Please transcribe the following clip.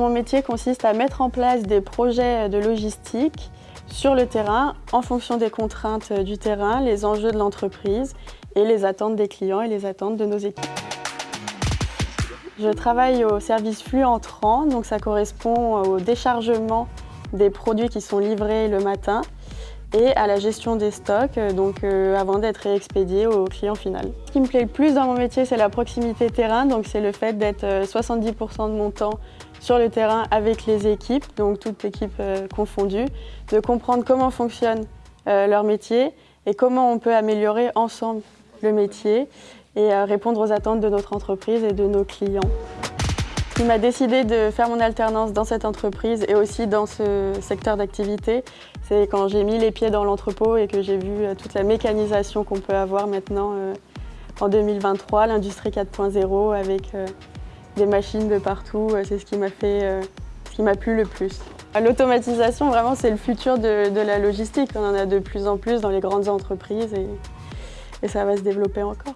métier consiste à mettre en place des projets de logistique sur le terrain en fonction des contraintes du terrain, les enjeux de l'entreprise et les attentes des clients et les attentes de nos équipes. Je travaille au service flux entrant, donc ça correspond au déchargement des produits qui sont livrés le matin et à la gestion des stocks, donc euh, avant d'être expédiés au client final. Ce qui me plaît le plus dans mon métier, c'est la proximité terrain, donc c'est le fait d'être 70% euh, de mon temps sur le terrain avec les équipes, donc toutes équipes euh, confondues, de comprendre comment fonctionne leur métier et comment on peut améliorer ensemble le métier et répondre aux attentes de notre entreprise et de nos clients. Ce qui m'a décidé de faire mon alternance dans cette entreprise et aussi dans ce secteur d'activité, c'est quand j'ai mis les pieds dans l'entrepôt et que j'ai vu euh, toute la mécanisation qu'on peut avoir maintenant euh, en 2023, l'industrie 4.0 avec euh, des machines de partout, c'est ce qui m'a fait, ce qui m'a plu le plus. L'automatisation, vraiment, c'est le futur de, la logistique. On en a de plus en plus dans les grandes entreprises et ça va se développer encore.